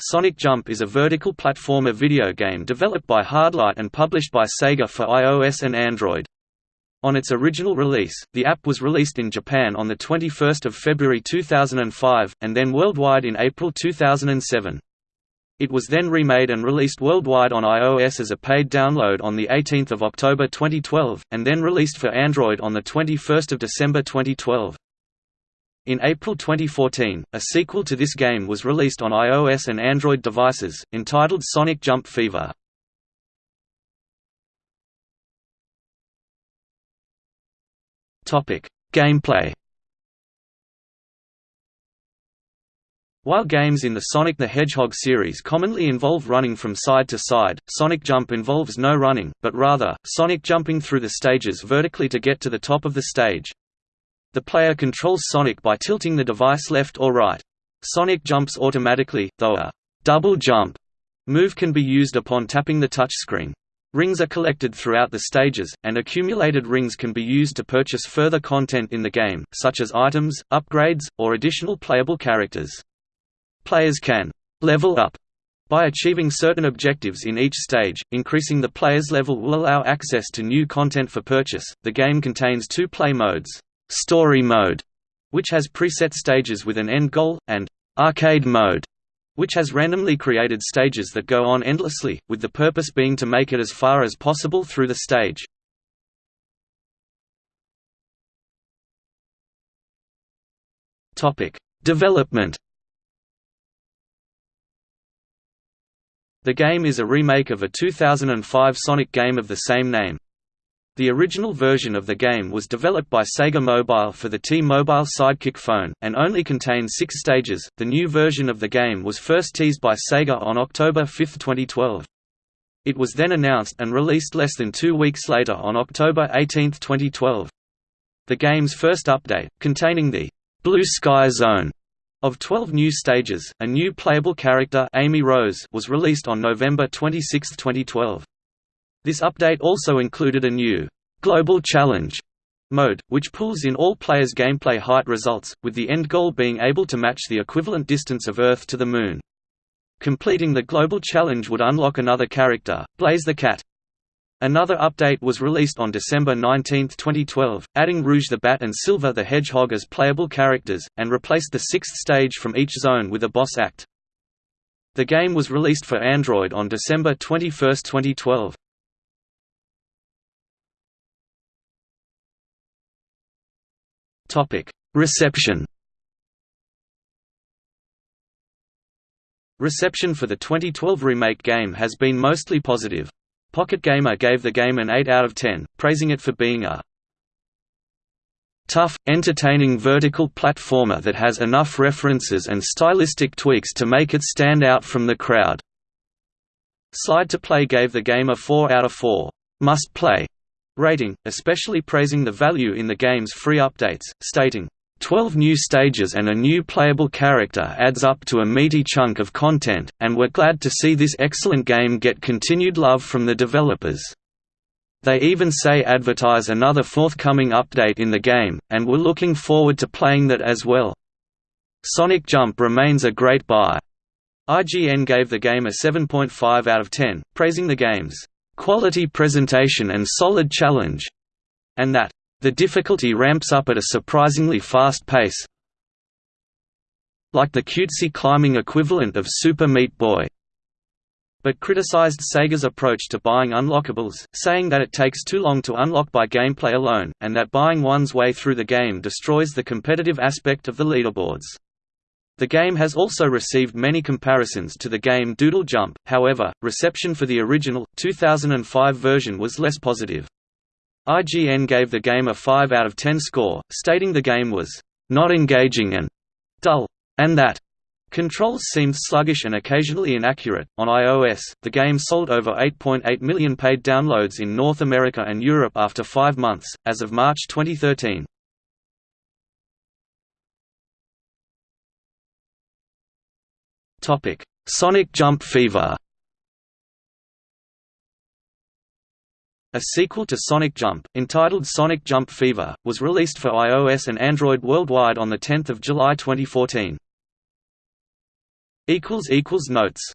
Sonic Jump is a vertical platformer video game developed by Hardlight and published by Sega for iOS and Android. On its original release, the app was released in Japan on 21 February 2005, and then worldwide in April 2007. It was then remade and released worldwide on iOS as a paid download on 18 October 2012, and then released for Android on 21 December 2012. In April 2014, a sequel to this game was released on iOS and Android devices, entitled Sonic Jump Fever. Gameplay While games in the Sonic the Hedgehog series commonly involve running from side to side, Sonic Jump involves no running, but rather, Sonic jumping through the stages vertically to get to the top of the stage. The player controls Sonic by tilting the device left or right. Sonic jumps automatically, though a double jump move can be used upon tapping the touchscreen. Rings are collected throughout the stages, and accumulated rings can be used to purchase further content in the game, such as items, upgrades, or additional playable characters. Players can level up by achieving certain objectives in each stage, increasing the player's level will allow access to new content for purchase. The game contains two play modes story mode, which has preset stages with an end goal, and arcade mode, which has randomly created stages that go on endlessly, with the purpose being to make it as far as possible through the stage. Development The game is a remake of a 2005 Sonic game of the same name. The original version of the game was developed by Sega Mobile for the T-Mobile Sidekick phone, and only contained six stages. The new version of the game was first teased by Sega on October 5, 2012. It was then announced and released less than two weeks later on October 18, 2012. The game's first update, containing the Blue Sky Zone of 12 new stages, a new playable character Amy Rose was released on November 26, 2012. This update also included a new Global Challenge mode, which pulls in all players' gameplay height results, with the end goal being able to match the equivalent distance of Earth to the Moon. Completing the Global Challenge would unlock another character, Blaze the Cat. Another update was released on December 19, 2012, adding Rouge the Bat and Silver the Hedgehog as playable characters, and replaced the sixth stage from each zone with a boss act. The game was released for Android on December 21, 2012. Topic: Reception. Reception for the 2012 remake game has been mostly positive. Pocket Gamer gave the game an 8 out of 10, praising it for being a tough, entertaining vertical platformer that has enough references and stylistic tweaks to make it stand out from the crowd. Slide to Play gave the game a 4 out of 4 must play rating, especially praising the value in the game's free updates, stating, 12 new stages and a new playable character adds up to a meaty chunk of content, and we're glad to see this excellent game get continued love from the developers. They even say advertise another forthcoming update in the game, and we're looking forward to playing that as well. Sonic Jump remains a great buy. IGN gave the game a 7.5 out of 10, praising the game's quality presentation and solid challenge, and that the difficulty ramps up at a surprisingly fast pace like the cutesy climbing equivalent of Super Meat Boy but criticized Sega's approach to buying unlockables, saying that it takes too long to unlock by gameplay alone, and that buying one's way through the game destroys the competitive aspect of the leaderboards. The game has also received many comparisons to the game Doodle Jump, however, reception for the original, 2005 version was less positive. IGN gave the game a 5 out of 10 score, stating the game was not engaging and dull, and that controls seemed sluggish and occasionally inaccurate. On iOS, the game sold over 8.8 million paid downloads in North America and Europe after five months, as of March 2013. Topic: Sonic Jump Fever. A sequel to Sonic Jump, entitled Sonic Jump Fever, was released for iOS and Android worldwide on 10 July 2014. Notes